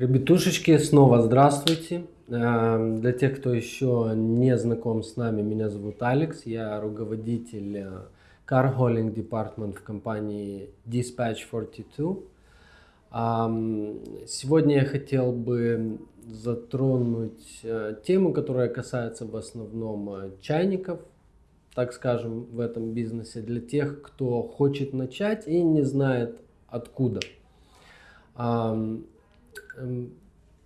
Ребятушечки, снова здравствуйте. Эм, Для тех, кто еще не знаком с нами, меня зовут Алекс, я руководитель э, Car Hauling Department в компании Dispatch 42. Ам, Сегодня я хотел бы затронуть э, тему, которая касается в основном э, чайников, так скажем, в этом бизнесе, для тех, кто хочет начать и не знает откуда. Эм,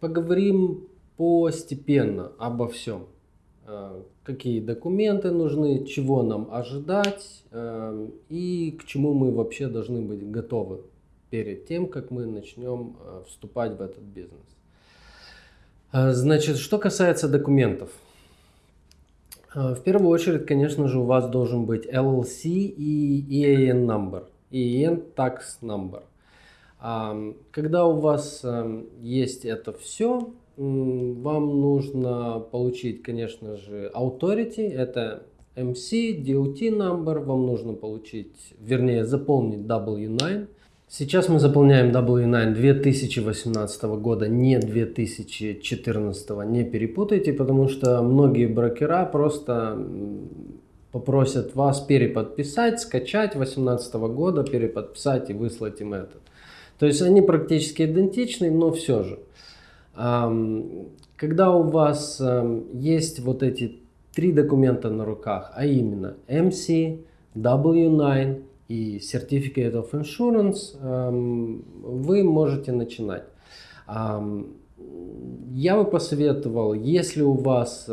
Поговорим постепенно обо всем. Э, Какие документы нужны, чего нам ожидать э, и к чему мы вообще должны быть готовы перед тем, как мы начнем э, вступать в этот бизнес. Значит, что касается документов. В первую очередь, конечно же, у вас должен быть LLC и EAN number, EAN tax number. Когда у вас эм, есть это все, вам нужно получить, конечно же, authority, это MC, DOT number, вам нужно получить, вернее, заполнить W9. Сейчас мы заполняем W9 2018 года, не 2014, не перепутайте, потому что многие брокера просто попросят вас переподписать, скачать 2018 года, переподписать и выслать им это. То есть они практически идентичны, но все же. Когда у вас есть вот эти три документа на руках, а именно MC, W9 и Certificate of Insurance, вы можете начинать. Я бы посоветовал, если у вас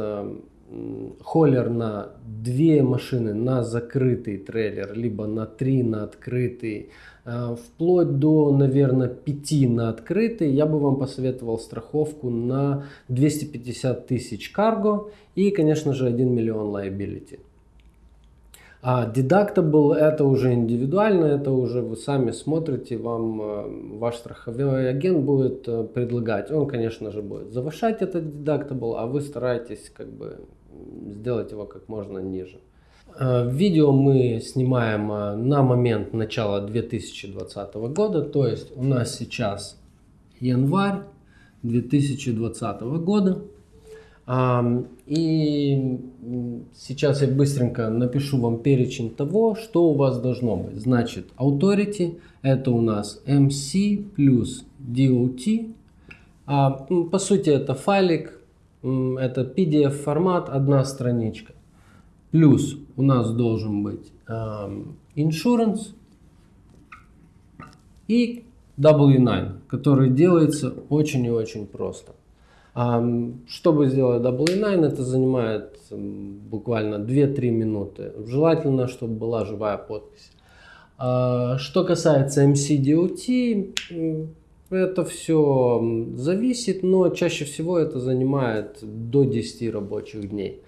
холлер на две машины, на закрытый трейлер, либо на три на открытый, э, вплоть до, наверное, 5 на открытый, я бы вам посоветовал страховку на 250 тысяч карго и, конечно же, 1 миллион liability. А deductible это уже индивидуально, это уже вы сами смотрите, вам э, ваш страховой агент будет э, предлагать. Он, конечно же, будет завышать этот deductible, а вы стараетесь как бы сделать его как можно ниже. Э, Видео мы снимаем э, на момент начала 2020 года, то есть у нас сейчас январь 2020 года. И сейчас я быстренько напишу вам перечень того, что у вас должно быть. Значит, Authority это у нас MC плюс DOT. А, По сути это файлик, это PDF формат, одна страничка. Плюс у нас должен быть ам, Insurance и W9, который делается очень и очень просто. Ам, Чтобы сделать W9, это занимает м, буквально 2-3 минуты. Желательно, чтобы была живая подпись. А, Что касается MCDOT, это все зависит, но чаще всего это занимает до 10 рабочих дней.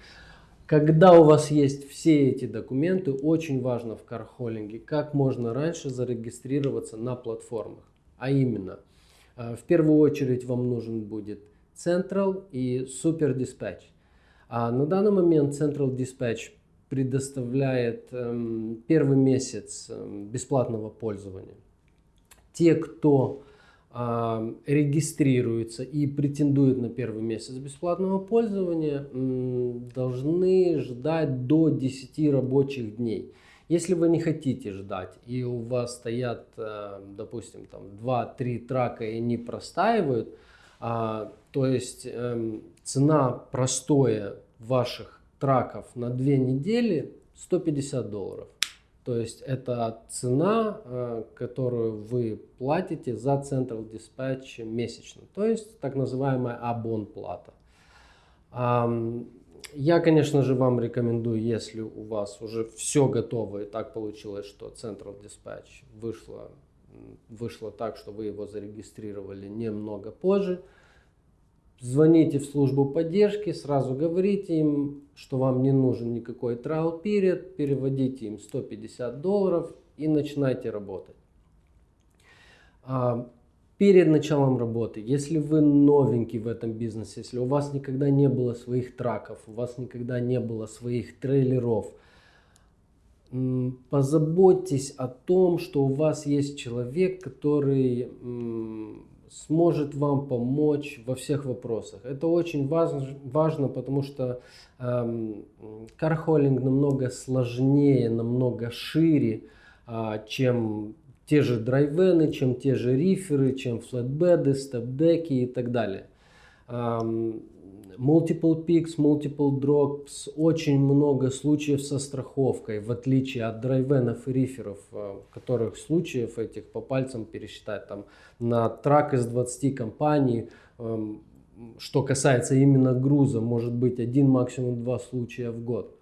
Когда у вас есть все эти документы, очень важно в кархоллинге, как можно раньше зарегистрироваться на платформах. А именно, э, в первую очередь вам нужен будет Central и Super Dispatch. А на данный момент Central Dispatch предоставляет эм, первый месяц эм, бесплатного пользования. Те, кто регистрируется и претендует на первый месяц бесплатного пользования, должны ждать до 10 рабочих дней. Если вы не хотите ждать и у вас стоят, допустим, там 2-3 трака и они простаивают, а, то есть эм, цена простоя ваших траков на 2 недели 150 долларов. То есть это цена, э, которую вы платите за Central Dispatch месячно. То есть так называемая абон-плата. Я, конечно же, вам рекомендую, если у вас уже все готово и так получилось, что Central Dispatch вышло, вышло так, что вы его зарегистрировали немного позже, Звоните в службу поддержки, сразу говорите им, что вам не нужен никакой trial period, переводите им 150 долларов и начинайте работать. А, Перед началом работы, если вы новенький в этом бизнесе, если у вас никогда не было своих траков, у вас никогда не было своих трейлеров, позаботьтесь о том, что у вас есть человек, который сможет вам помочь во всех вопросах. Это очень важно, важно потому что эм, кархолинг намного сложнее, намного шире, э, чем те же драйвены, чем те же риферы, чем флетбеды, степдеки и так далее. Эм, multiple picks, multiple drops, очень много случаев со страховкой, в отличие от драйвенов и риферов, э, которых случаев этих по пальцам пересчитать. Там на трак из 20 компаний, эм, что касается именно груза, может быть один, максимум два случая в год.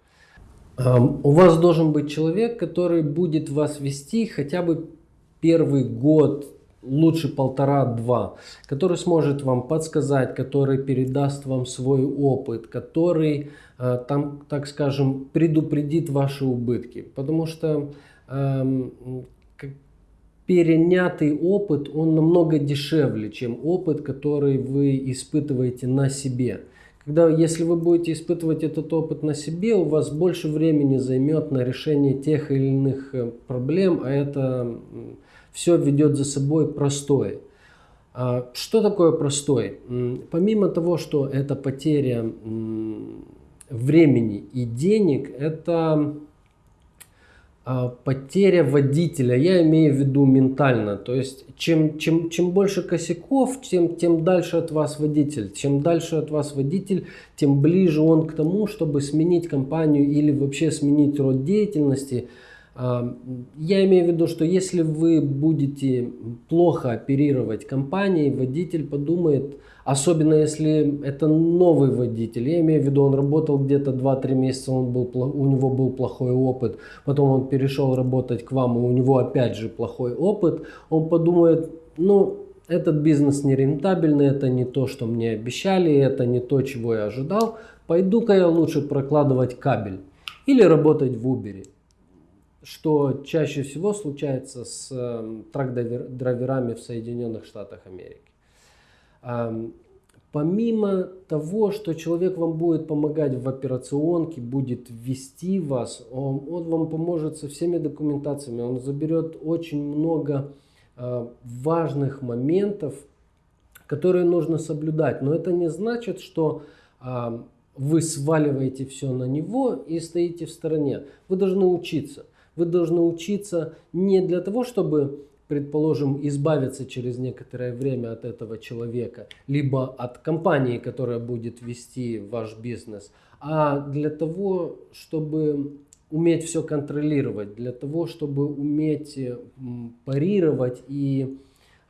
Эм, у вас должен быть человек, который будет вас вести хотя бы первый год, лучше полтора-два, который сможет вам подсказать, который передаст вам свой опыт, который, э, там, так скажем, предупредит ваши убытки. Потому что эм, перенятый опыт, он намного дешевле, чем опыт, который вы испытываете на себе. Когда, если вы будете испытывать этот опыт на себе, у вас больше времени займет на решение тех или иных э, проблем, а это все ведет за собой простое. А что такое простой? Помимо того, что это потеря времени и денег, это а, потеря водителя, я имею в виду ментально. То есть, чем, чем, чем больше косяков, тем, тем дальше от вас водитель. Чем дальше от вас водитель, тем ближе он к тому, чтобы сменить компанию или вообще сменить род деятельности – я имею в виду, что если вы будете плохо оперировать компанией, водитель подумает, особенно если это новый водитель, я имею в виду, он работал где-то 2-3 месяца, он был, у него был плохой опыт, потом он перешел работать к вам, и у него опять же плохой опыт, он подумает, ну, этот бизнес не рентабельный, это не то, что мне обещали, это не то, чего я ожидал, пойду-ка я лучше прокладывать кабель или работать в Uber что чаще всего случается с эм, трак-драйверами в Соединенных Штатах Америки. Помимо того, что человек вам будет помогать в операционке, будет вести вас, он, он вам поможет со всеми документациями, он заберет очень много э, важных моментов, которые нужно соблюдать. Но это не значит, что э, вы сваливаете все на него и стоите в стороне. Вы должны учиться. Вы должны учиться не для того, чтобы, предположим, избавиться через некоторое время от этого человека, либо от компании, которая будет вести ваш бизнес, а для того, чтобы уметь все контролировать, для того, чтобы уметь парировать и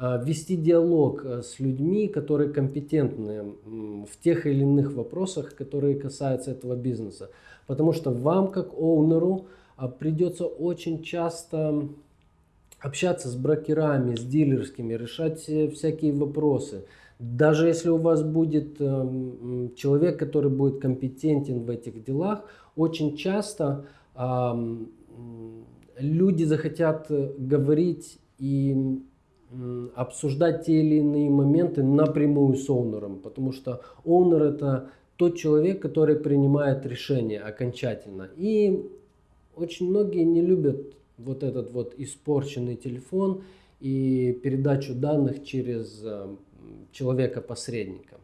а, вести диалог э, с людьми, которые компетентны в тех или иных вопросах, которые касаются этого бизнеса. Потому что вам, как оунеру, придется очень часто общаться с брокерами, с дилерскими, решать всякие вопросы. Даже если у вас будет э, человек, который будет компетентен в этих делах, очень часто э, люди захотят говорить и э, обсуждать те или иные моменты напрямую с оунером, потому что оунер это тот человек, который принимает решение окончательно. И очень многие не любят вот этот вот испорченный телефон и передачу данных через э, человека-посредника.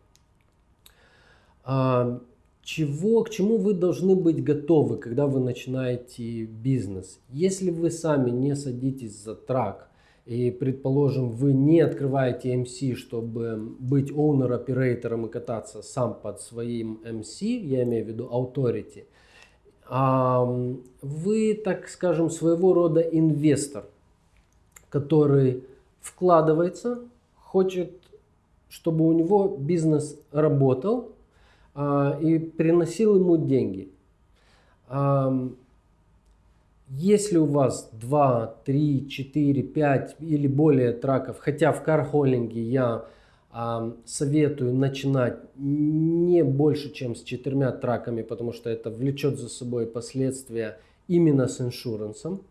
А, чего, к чему вы должны быть готовы, когда вы начинаете бизнес? Если вы сами не садитесь за трак, и, предположим, вы не открываете MC, чтобы быть owner-оператором и кататься сам под своим MC, я имею в виду authority – вы, так скажем, своего рода инвестор, который вкладывается, хочет, чтобы у него бизнес работал а, и приносил ему деньги. Если у вас 2, 3, 4, 5 или более траков, хотя в кархоллинге я советую начинать не больше, чем с четырьмя траками, потому что это влечет за собой последствия именно с иншурансом.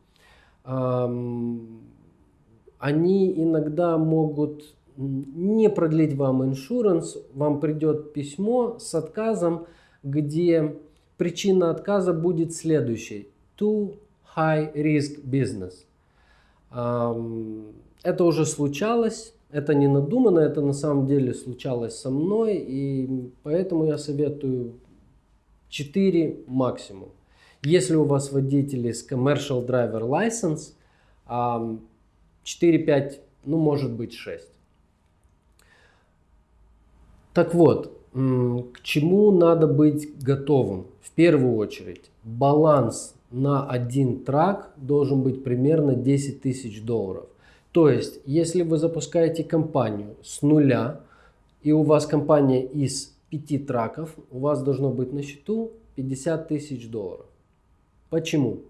Они иногда могут не продлить вам иншуранс, вам придет письмо с отказом, где причина отказа будет следующей. Too high risk business. Это уже случалось Это не надумано, это на самом деле случалось со мной, и поэтому я советую 4 максимум. Если у вас водители с Commercial Driver License, 4-5, ну может быть 6. Так вот, к чему надо быть готовым? В первую очередь, баланс на один трак должен быть примерно 10 тысяч долларов. То есть, если вы запускаете компанию с нуля, и у вас компания из 5 траков, у вас должно быть на счету 50 тысяч долларов. Почему?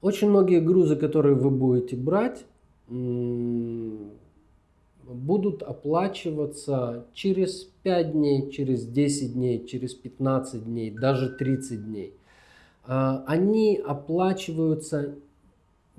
Очень многие грузы, которые вы будете брать, будут оплачиваться через 5 дней, через 10 дней, через 15 дней, даже 30 дней. А, они оплачиваются,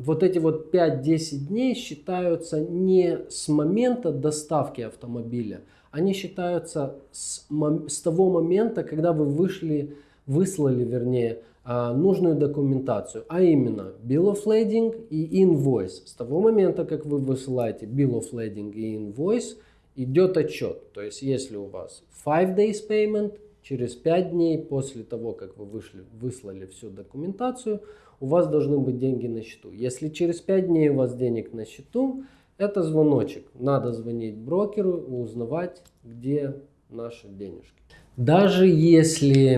вот эти вот 5-10 дней считаются не с момента доставки автомобиля, они считаются с, с того момента, когда вы вышли, выслали, вернее, а, нужную документацию, а именно Bill of Lading и Invoice. С того момента, как вы высылаете Bill of Lading и Invoice, идет отчет. То есть, если у вас 5 days payment, через 5 дней после того, как вы вышли, выслали всю документацию, у вас должны быть деньги на счету. Если через 5 дней у вас денег на счету, это звоночек. Надо звонить брокеру узнавать, где наши денежки. Даже если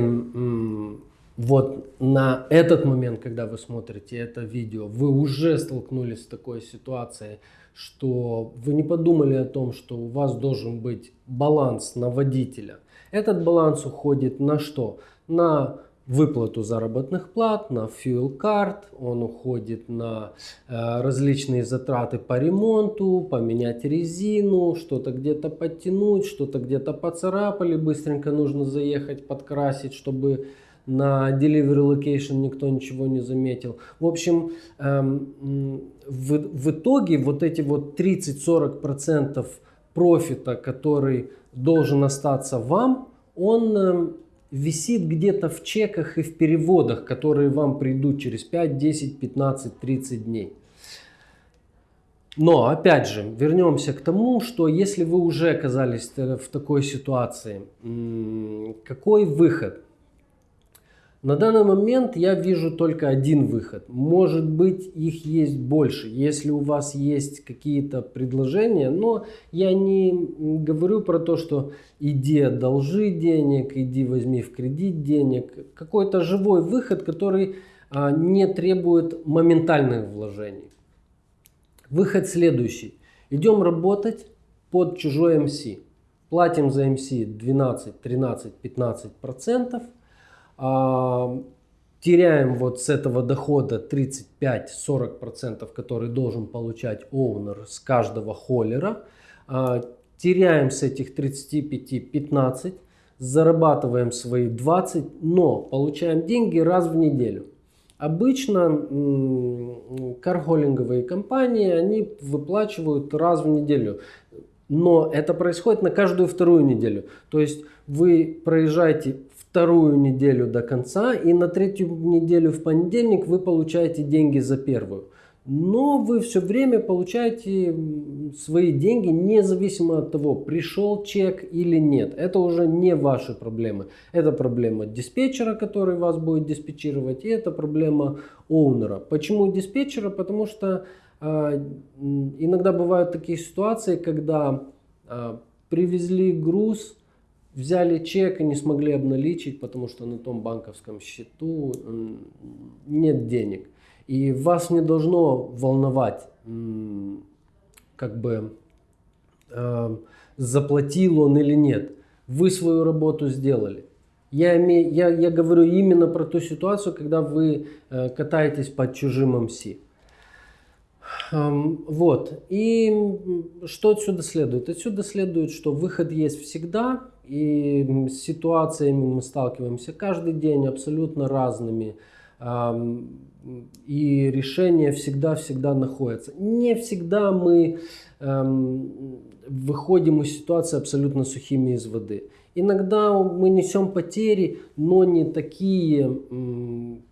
вот на этот момент, когда вы смотрите это видео, вы уже столкнулись с такой ситуацией, что вы не подумали о том, что у вас должен быть баланс на водителя. Этот баланс уходит на что? На выплату заработных плат, на fuel card, он уходит на э, различные затраты по ремонту, поменять резину, что-то где-то подтянуть, что-то где-то поцарапали, быстренько нужно заехать, подкрасить, чтобы на delivery location никто ничего не заметил. В общем, эм, в, в итоге вот эти вот 30-40% профита, который должен остаться вам, он эм, висит где-то в чеках и в переводах, которые вам придут через 5, 10, 15, 30 дней. Но, опять же, вернемся к тому, что если вы уже оказались в такой ситуации, какой выход? На данный момент я вижу только один выход. Может быть их есть больше, если у вас есть какие-то предложения. Но я не говорю про то, что иди одолжи денег, иди возьми в кредит денег. Какой-то живой выход, который а, не требует моментальных вложений. Выход следующий. Идем работать под чужой MC. Платим за MC 12, 13, 15 процентов теряем вот с этого дохода 35-40%, который должен получать оунер с каждого холлера, а, теряем с этих 35-15, зарабатываем свои 20, но получаем деньги раз в неделю. Обычно кархолинговые компании, они выплачивают раз в неделю. Но это происходит на каждую вторую неделю. То есть вы проезжаете вторую неделю до конца, и на третью неделю в понедельник вы получаете деньги за первую. Но вы все время получаете свои деньги независимо от того, пришел чек или нет. Это уже не ваши проблемы. Это проблема диспетчера, который вас будет диспетчировать, и это проблема оунера. Почему диспетчера? Потому что э, иногда бывают такие ситуации, когда э, привезли груз, взяли чек и не смогли обналичить, потому что на том банковском счету нет денег. И вас не должно волновать, как бы э, заплатил он или нет. Вы свою работу сделали. Я, имею, я, я говорю именно про ту ситуацию, когда вы э, катаетесь под чужим МС. Эм, вот. И что отсюда следует? Отсюда следует, что выход есть всегда, и с ситуациями мы сталкиваемся каждый день абсолютно разными. и решение всегда-всегда находится. Не всегда мы выходим из ситуации абсолютно сухими из воды. Иногда мы несем потери, но не такие,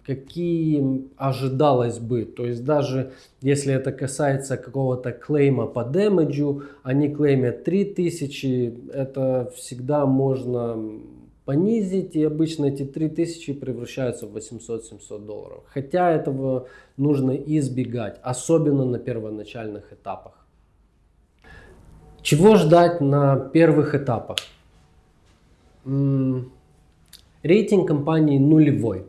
какие ожидалось бы. То есть даже если это касается какого-то клейма по демеджу, они клеймят 3000, это всегда можно понизить, и обычно эти 3000 превращаются в 800-700 долларов. Хотя этого нужно избегать, особенно на первоначальных этапах. Чего ждать на первых этапах? Рейтинг компании нулевой.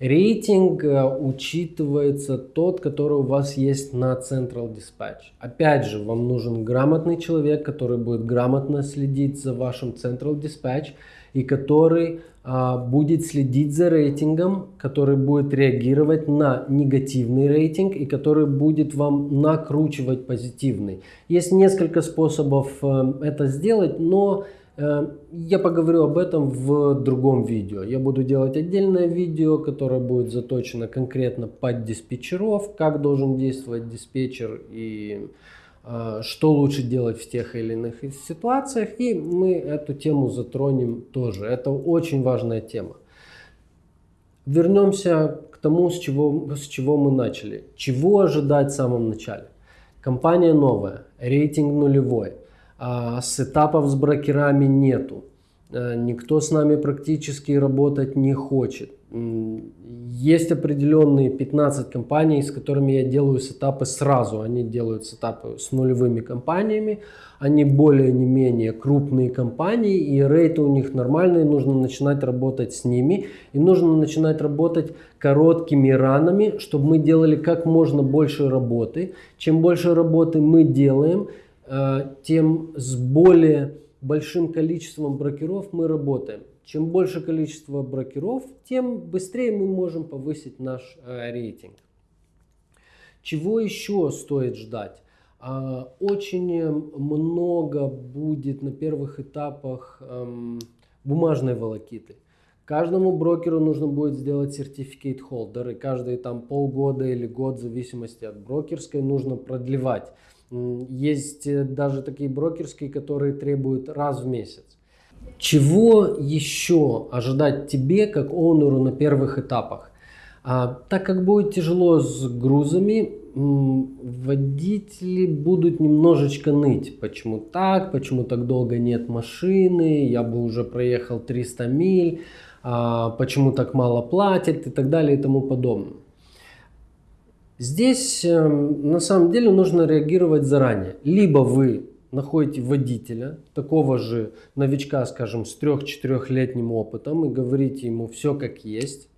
Рейтинг э, учитывается тот, который у вас есть на Central Dispatch. Опять же, вам нужен грамотный человек, который будет грамотно следить за вашим Central Dispatch и который будет следить за рейтингом, который будет реагировать на негативный рейтинг и который будет вам накручивать позитивный. Есть несколько способов э, это сделать, но Э, я поговорю об этом в другом видео. Я буду делать отдельное видео, которое будет заточено конкретно под диспетчеров, как должен действовать диспетчер и что лучше делать в тех или иных ситуациях. И мы эту тему затронем тоже. Это очень важная тема. Вернемся к тому, с чего, с чего мы начали. Чего ожидать в самом начале? Компания новая, рейтинг нулевой – а, сетапов с брокерами нету. А, никто с нами практически работать не хочет. Есть определенные 15 компаний, с которыми я делаю сетапы сразу. Они делают сетапы с нулевыми компаниями. Они более не менее крупные компании и рейты у них нормальные. Нужно начинать работать с ними. И нужно начинать работать короткими ранами, чтобы мы делали как можно больше работы. Чем больше работы мы делаем, Э, тем с более большим количеством брокеров мы работаем. Чем больше количество брокеров, тем быстрее мы можем повысить наш э, рейтинг. Чего еще стоит ждать? А, очень много будет на первых этапах эм, бумажной волокиты. Каждому брокеру нужно будет сделать сертификат холдер, и каждые там полгода или год, в зависимости от брокерской, нужно продлевать. Есть э, даже такие брокерские, которые требуют раз в месяц. Чего еще ожидать тебе, как оунеру на первых этапах? А, так как будет тяжело с грузами, водители будут немножечко ныть. Почему так? Почему так долго нет машины? Я бы уже проехал 300 миль. А, почему так мало платят? И так далее и тому подобное. Здесь эм, на самом деле нужно реагировать заранее. Либо вы находите водителя, такого же новичка, скажем, с 3-4-летним опытом и говорите ему все как есть.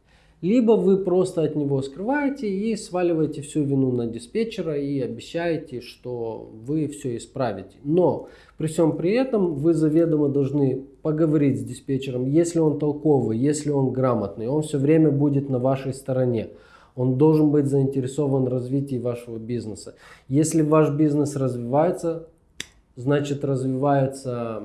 Либо вы просто от него скрываете и сваливаете всю вину на диспетчера и обещаете, что вы все исправите. Но при всем при этом вы заведомо должны поговорить с диспетчером, если он толковый, если он грамотный, он все время будет на вашей стороне. Он должен быть заинтересован в развитии вашего бизнеса. Если ваш бизнес развивается, значит развивается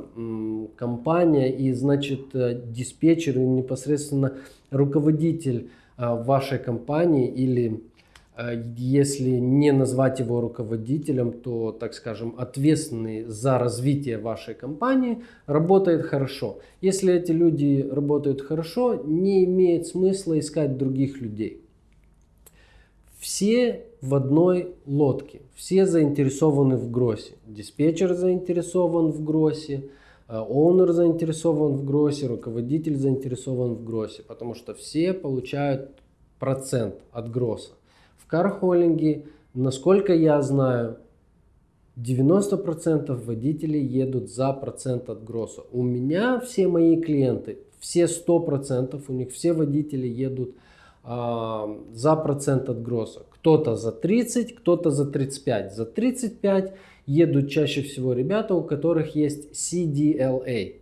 компания и значит э, диспетчер и непосредственно руководитель э, вашей компании или э, если не назвать его руководителем, то, так скажем, ответственный за развитие вашей компании, работает хорошо. Если эти люди работают хорошо, не имеет смысла искать других людей. Все в одной лодке, все заинтересованы в гроссе. Диспетчер заинтересован в гроссе, оунер заинтересован в гроссе, руководитель заинтересован в гроссе, потому что все получают процент от гросса. В кархоллинге, насколько я знаю, 90% водителей едут за процент от гросса. У меня все мои клиенты, все 100%, у них все водители едут за процент от гросса. Кто-то за 30, кто-то за 35. За 35 едут чаще всего ребята, у которых есть CDLA.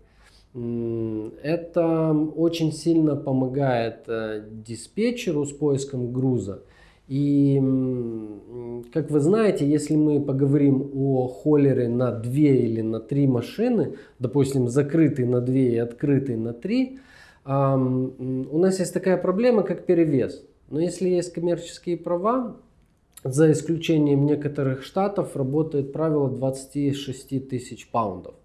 Это очень сильно помогает э, диспетчеру с поиском груза. И, как вы знаете, если мы поговорим о холлере на 2 или на 3 машины, допустим, закрытый на 2 и открытый на 3, у нас есть такая проблема, как перевес. Но если есть коммерческие права, за исключением некоторых штатов, работает правило 26 тысяч паундов.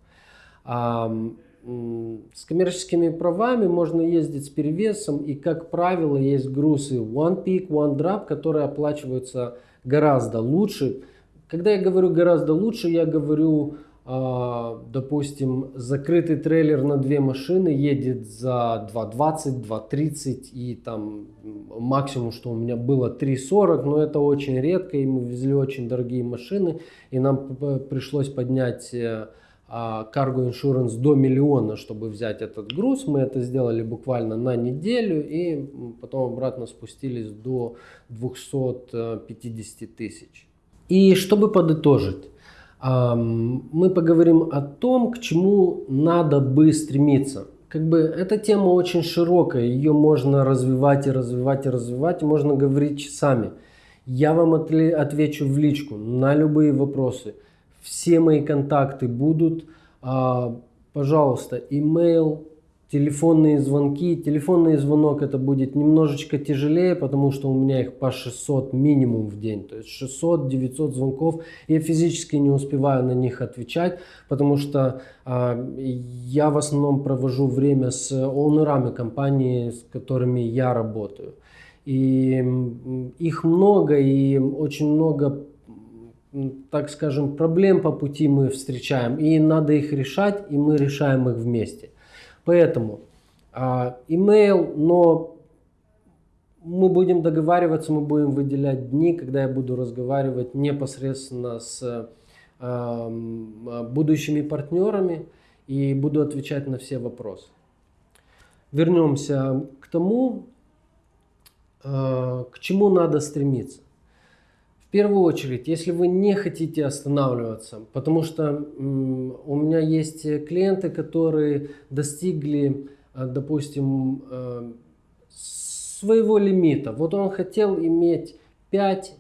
С коммерческими правами можно ездить с перевесом, и, как правило, есть грузы One Peak, One Drop, которые оплачиваются гораздо лучше. Когда я говорю гораздо лучше, я говорю допустим, закрытый трейлер на две машины едет за 2.20, 2.30 и там максимум, что у меня было 3.40, но это очень редко, и мы везли очень дорогие машины, и нам пришлось поднять э, а, cargo insurance до миллиона, чтобы взять этот груз. Мы это сделали буквально на неделю, и потом обратно спустились до 250 тысяч. И чтобы подытожить, мы поговорим о том, к чему надо бы стремиться. Как бы эта тема очень широкая, ее можно развивать и развивать и развивать, можно говорить часами. Я вам отвечу в личку на любые вопросы. Все мои контакты будут. А, пожалуйста, email, телефонные звонки. Телефонный звонок это будет немножечко тяжелее, потому что у меня их по 600 минимум в день. То есть 600-900 звонков. Я физически не успеваю на них отвечать, потому что э, я в основном провожу время с оунерами компании, с которыми я работаю. И их много, и очень много так скажем, проблем по пути мы встречаем, и надо их решать, и мы решаем их вместе. Поэтому а, email, но мы будем договариваться, мы будем выделять дни, когда я буду разговаривать непосредственно с э, будущими партнерами и буду отвечать на все вопросы. Вернемся к тому, э, к чему надо стремиться. Первую очередь, если вы не хотите останавливаться, потому что у меня есть клиенты, которые достигли, э, допустим, э, своего лимита. Вот он хотел иметь 5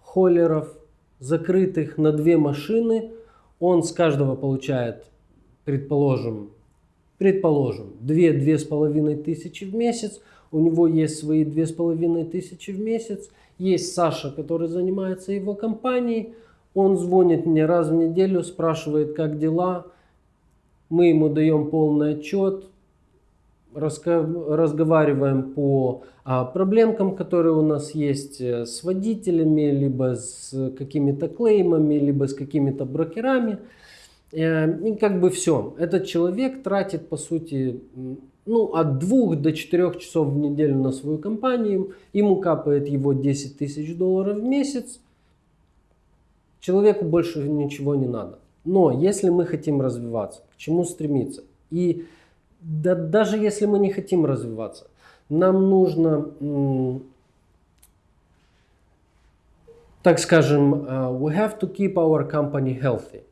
холлеров закрытых на две машины. Он с каждого получает, предположим, предположим, 2-2,5 тысячи в месяц. У него есть свои 2,5 тысячи в месяц. Есть Саша, который занимается его компанией. Он звонит мне раз в неделю, спрашивает, как дела. Мы ему даем полный отчет, разговариваем по а, проблемкам, которые у нас есть э, с водителями, либо с какими-то клеймами, либо с какими-то брокерами. Э, и как бы все. Этот человек тратит, по сути, ну, от 2 до 4 часов в неделю на свою компанию, ему капает его 10 тысяч долларов в месяц, человеку больше ничего не надо. Но если мы хотим развиваться, к чему стремиться? И да, даже если мы не хотим развиваться, нам нужно, так скажем, uh, we have to keep our company healthy.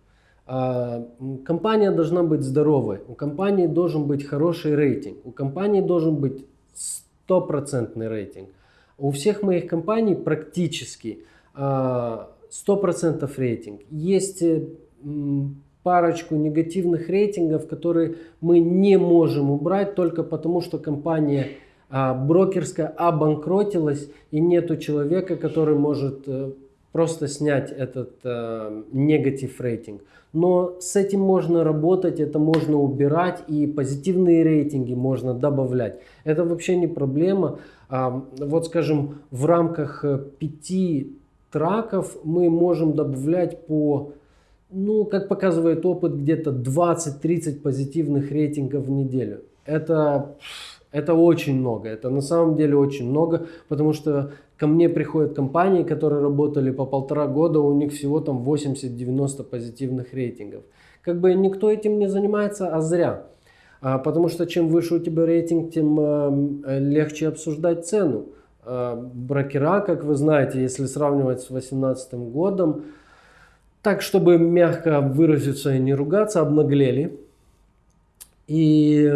А, компания должна быть здоровой, у компании должен быть хороший рейтинг, у компании должен быть стопроцентный рейтинг. У всех моих компаний практически 100% а, рейтинг. Есть э, парочку негативных рейтингов, которые мы не можем убрать только потому, что компания а, брокерская обанкротилась и нету человека, который может э, просто снять этот э, негатив рейтинг. Но с этим можно работать, это можно убирать и позитивные рейтинги можно добавлять. Это вообще не проблема. А, вот скажем, в рамках э, пяти траков мы можем добавлять по, ну, как показывает опыт, где-то 20-30 позитивных рейтингов в неделю. Это это очень много, это на самом деле очень много, потому что ко мне приходят компании, которые работали по полтора года, у них всего там 80-90 позитивных рейтингов. Как бы никто этим не занимается, а зря. А, потому что чем выше у тебя рейтинг, тем э, легче обсуждать цену. А, брокера, как вы знаете, если сравнивать с 2018 годом, так, чтобы мягко выразиться и не ругаться, обнаглели и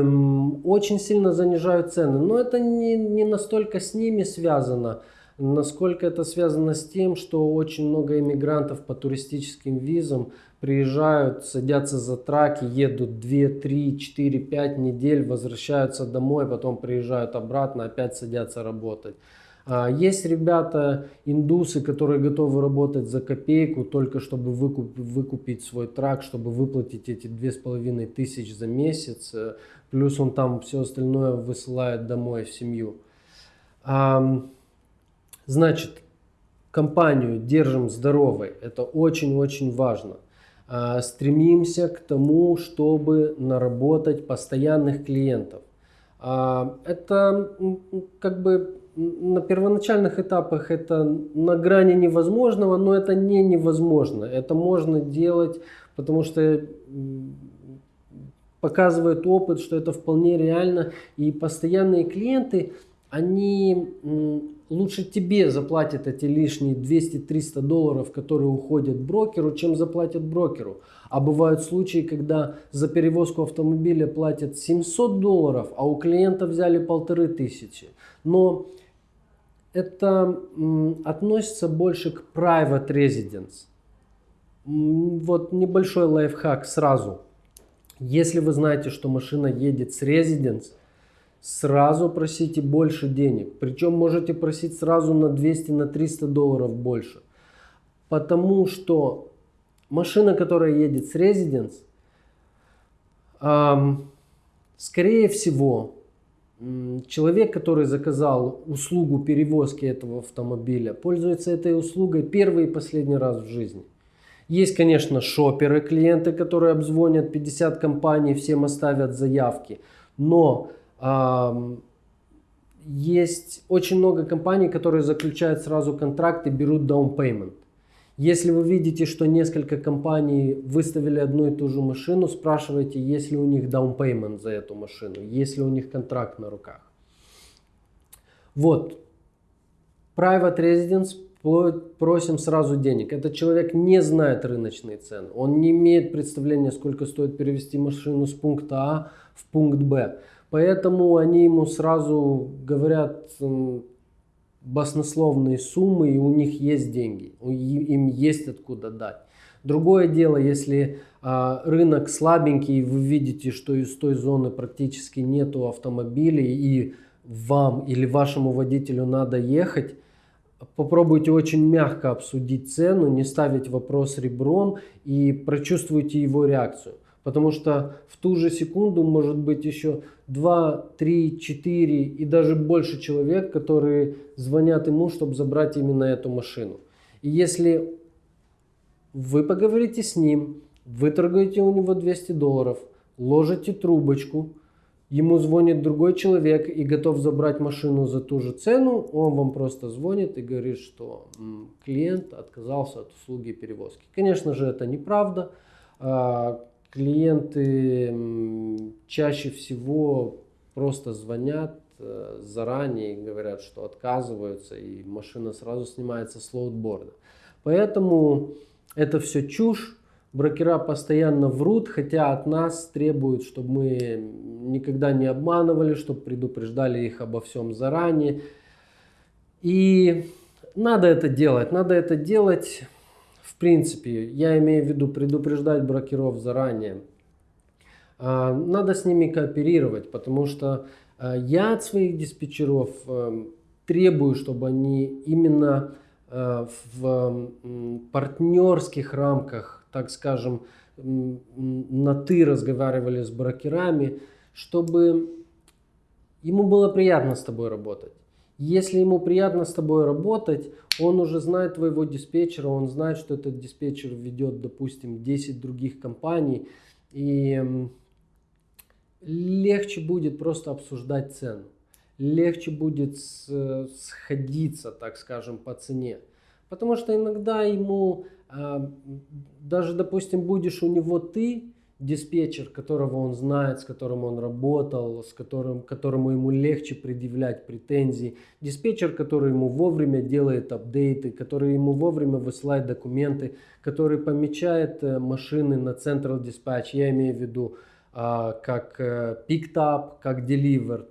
очень сильно занижают цены. Но это не, не настолько с ними связано, насколько это связано с тем, что очень много иммигрантов по туристическим визам приезжают, садятся за траки, едут 2, 3, 4, 5 недель, возвращаются домой, потом приезжают обратно, опять садятся работать. А, есть ребята, индусы, которые готовы работать за копейку, только чтобы выкуп, выкупить свой трак, чтобы выплатить эти две с половиной тысяч за месяц. Э, плюс он там все остальное высылает домой в семью. Значит, компанию держим здоровой. Это очень-очень важно. А, стремимся к тому, чтобы наработать постоянных клиентов. А, это как бы на первоначальных этапах это на грани невозможного, но это не невозможно. Это можно делать, потому что показывает опыт, что это вполне реально. И постоянные клиенты, они лучше тебе заплатят эти лишние 200-300 долларов, которые уходят брокеру, чем заплатят брокеру. А бывают случаи, когда за перевозку автомобиля платят 700 долларов, а у клиента взяли полторы тысячи. Но это относится больше к private residence. Вот небольшой лайфхак сразу. Если вы знаете, что машина едет с residence, сразу просите больше денег. Причем можете просить сразу на 200, на 300 долларов больше. Потому что машина, которая едет с residence, эм, скорее всего, Человек, который заказал услугу перевозки этого автомобиля, пользуется этой услугой первый и последний раз в жизни. Есть, конечно, шоперы, клиенты, которые обзвонят 50 компаний, всем оставят заявки. Но э, есть очень много компаний, которые заключают сразу контракт и берут down payment. Если вы видите, что несколько компаний выставили одну и ту же машину, спрашивайте, есть ли у них down payment за эту машину, есть ли у них контракт на руках. Вот. Private Residence просим сразу денег. Этот человек не знает рыночные цены. Он не имеет представления, сколько стоит перевести машину с пункта А в пункт Б. Поэтому они ему сразу говорят баснословные суммы, и у них есть деньги, им есть откуда дать. Другое дело, если а, рынок слабенький, и вы видите, что из той зоны практически нету автомобилей, и вам или вашему водителю надо ехать, попробуйте очень мягко обсудить цену, не ставить вопрос ребром и прочувствуйте его реакцию. Потому что в ту же секунду может быть еще 2, 3, 4 и даже больше человек, которые звонят ему, чтобы забрать именно эту машину. И если вы поговорите с ним, выторгаете у него 200 долларов, ложите трубочку, ему звонит другой человек и готов забрать машину за ту же цену, он вам просто звонит и говорит, что клиент отказался от услуги перевозки. Конечно же, это неправда. Клиенты чаще всего просто звонят э, заранее и говорят, что отказываются, и машина сразу снимается с лоудборда. Поэтому это все чушь. Брокера постоянно врут, хотя от нас требуют, чтобы мы никогда не обманывали, чтобы предупреждали их обо всем заранее. И надо это делать. Надо это делать принципе, я имею в виду предупреждать брокеров заранее. А, надо с ними кооперировать, потому что а, я от своих диспетчеров э, требую, чтобы они именно э, в партнерских рамках, так скажем, на «ты» разговаривали с брокерами, чтобы ему было приятно с тобой работать. Если ему приятно с тобой работать, он уже знает твоего диспетчера, он знает, что этот диспетчер ведет, допустим, 10 других компаний. И легче будет просто обсуждать цену. Легче будет сходиться, так скажем, по цене. Потому что иногда ему, а, даже, допустим, будешь у него ты, диспетчер, которого он знает, с которым он работал, с которым, которому ему легче предъявлять претензии, диспетчер, который ему вовремя делает апдейты, который ему вовремя высылает документы, который помечает э, машины на Central Dispatch, я имею в виду а, как э, picked up, как delivered.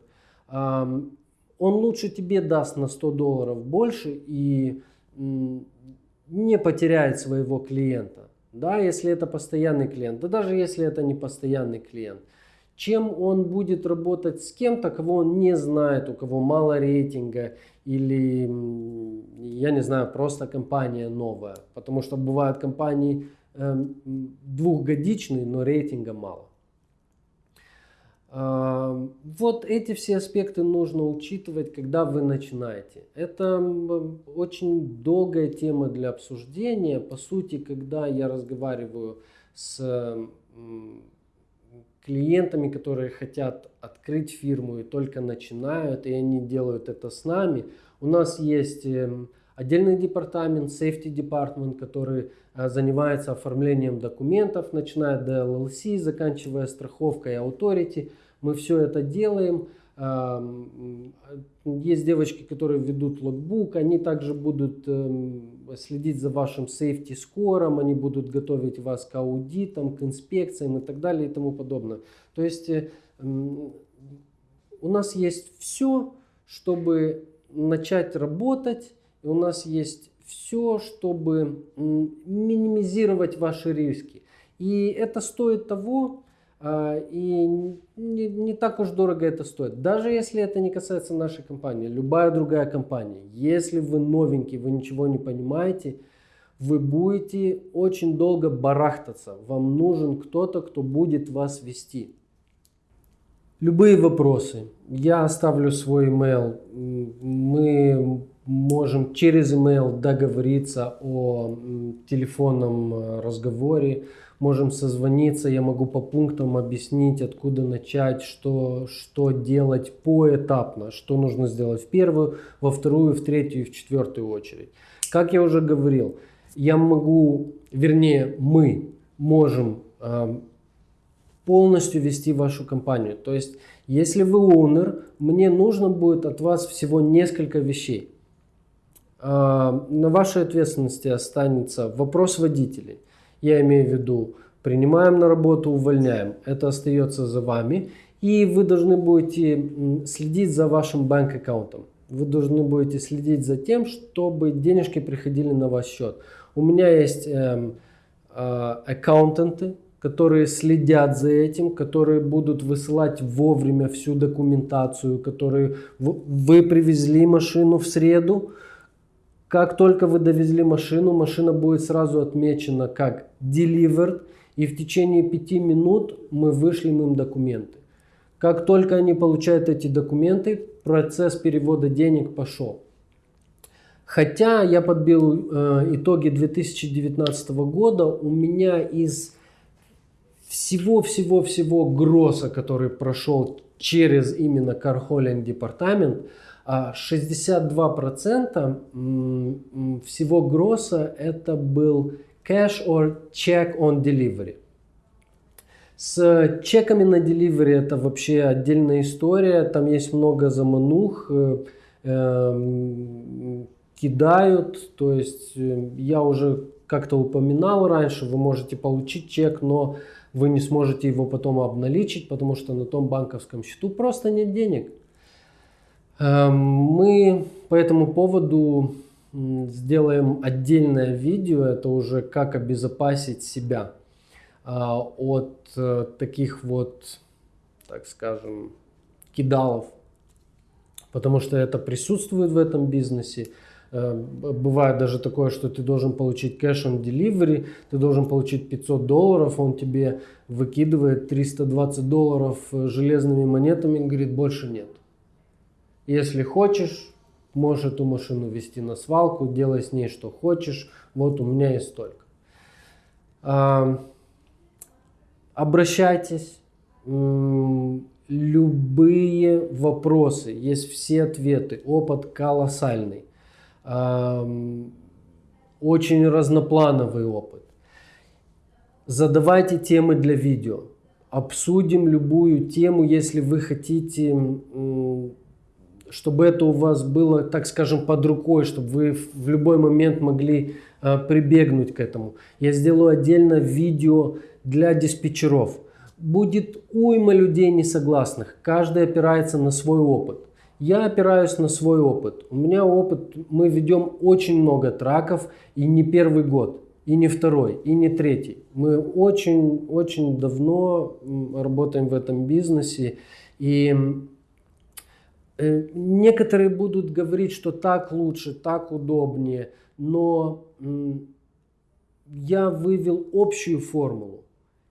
он лучше тебе даст на 100 долларов больше и не потеряет своего клиента да, если это постоянный клиент, да даже если это не постоянный клиент. Чем он будет работать с кем-то, кого он не знает, у кого мало рейтинга, или, я не знаю, просто компания новая. Потому что бывают компании э, двухгодичные, но рейтинга мало. Вот эти все аспекты нужно учитывать, когда вы начинаете. Это очень долгая тема для обсуждения. По сути, когда я разговариваю с клиентами, которые хотят открыть фирму и только начинают, и они делают это с нами. У нас есть эм, отдельный департамент, safety department, который занимается оформлением документов, начиная до LLC, заканчивая страховкой authority. Мы все это делаем. Есть девочки, которые ведут логбук, они также будут эм, следить за вашим safety скором, они будут готовить вас к аудитам, к инспекциям и так далее и тому подобное. То есть э, у нас есть все, чтобы начать работать, и у нас есть все, чтобы минимизировать ваши риски. И это стоит того, а, и не, так уж дорого это стоит. Даже если это не касается нашей компании, любая другая компания, если вы новенький, вы ничего не понимаете, вы будете очень долго барахтаться. Вам нужен кто-то, кто будет вас вести. Любые вопросы. Я оставлю свой email. Мы можем через email договориться о телефонном э, разговоре можем созвониться, я могу по пунктам объяснить, откуда начать, что, что делать поэтапно, что нужно сделать в первую, во вторую, в третью и в четвертую очередь. Как я уже говорил, я могу, вернее мы можем э, полностью вести вашу компанию. То есть, если вы owner, мне нужно будет от вас всего несколько вещей. Э, на вашей ответственности останется вопрос водителей. Я имею в виду, принимаем на работу, увольняем. Это остается за вами. И вы должны будете следить за вашим банк-аккаунтом. Вы должны будете следить за тем, чтобы денежки приходили на ваш счет. У меня есть э, э, аккаунтанты, которые следят за этим, которые будут высылать вовремя всю документацию, которые вы привезли машину в среду, как только вы довезли машину, машина будет сразу отмечена как delivered, и в течение пяти минут мы вышлем им документы. Как только они получают эти документы, процесс перевода денег пошел. Хотя я подбил э, итоги 2019 года, у меня из всего-всего-всего гросса, который прошел через именно Car департамент, 62% а всего гросса это был cash or check on delivery. С чеками на delivery это вообще отдельная история, там есть много заманух, э, эм, кидают, то есть э, я уже как-то упоминал раньше, вы можете получить чек, но вы не сможете его потом обналичить, потому что на том банковском счету просто нет денег. Эм, мы по этому поводу сделаем отдельное видео, это уже как обезопасить себя а, от э, таких вот, так скажем, кидалов, потому что это присутствует в этом бизнесе. Э, бывает даже такое, что ты должен получить кэш on delivery, ты должен получить 500 долларов, он тебе выкидывает 320 долларов э, железными монетами и говорит, больше нет. Если хочешь, можешь эту машину вести на свалку, делай с ней что хочешь. Вот у меня есть столько. Обращайтесь. Любые вопросы, есть все ответы. Опыт колоссальный. Очень разноплановый опыт. Задавайте темы для видео. Обсудим любую тему, если вы хотите чтобы это у вас было, так скажем, под рукой, чтобы вы в любой момент могли э, прибегнуть к этому. Я сделаю отдельно видео для диспетчеров. Будет уйма людей несогласных, каждый опирается на свой опыт. Я опираюсь на свой опыт. У меня опыт, мы ведем очень много траков и не первый год, и не второй, и не третий. Мы очень-очень давно работаем в этом бизнесе и некоторые будут говорить, что так лучше, так удобнее, но я вывел общую формулу,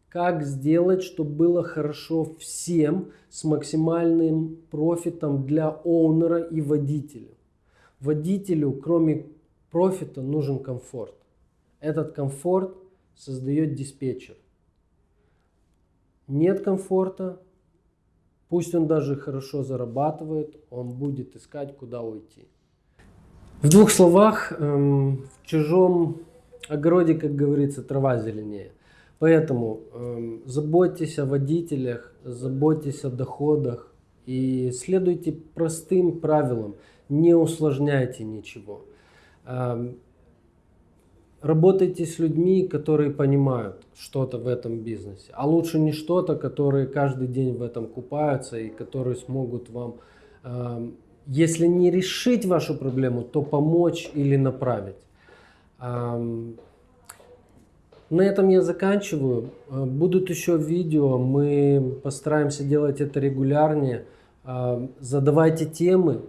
как сделать, чтобы было хорошо всем с максимальным профитом для оунера и водителя. Водителю, кроме профита, нужен комфорт. Этот комфорт создает диспетчер. Нет комфорта, пусть он даже хорошо зарабатывает, он будет искать, куда уйти. В двух словах, эм, в чужом огороде, как говорится, трава зеленее. Поэтому эм, заботьтесь о водителях, заботьтесь о доходах и следуйте простым правилам, не усложняйте ничего. Эм, работайте с людьми, которые понимают что-то в этом бизнесе. А лучше не что-то, которые каждый день в этом купаются и которые смогут вам, э, если не решить вашу проблему, то помочь или направить. Эм, на этом я заканчиваю. Э, будут еще видео, мы постараемся делать это регулярнее. Э, задавайте темы,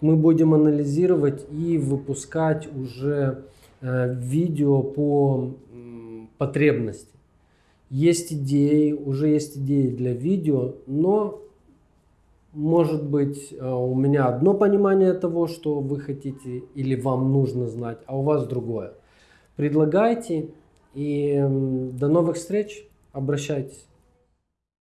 мы будем анализировать и выпускать уже Э, видео по потребности. Есть идеи, уже есть идеи для видео, но может быть э, у меня одно понимание того, что вы хотите или вам нужно знать, а у вас другое. Предлагайте и до новых встреч, обращайтесь.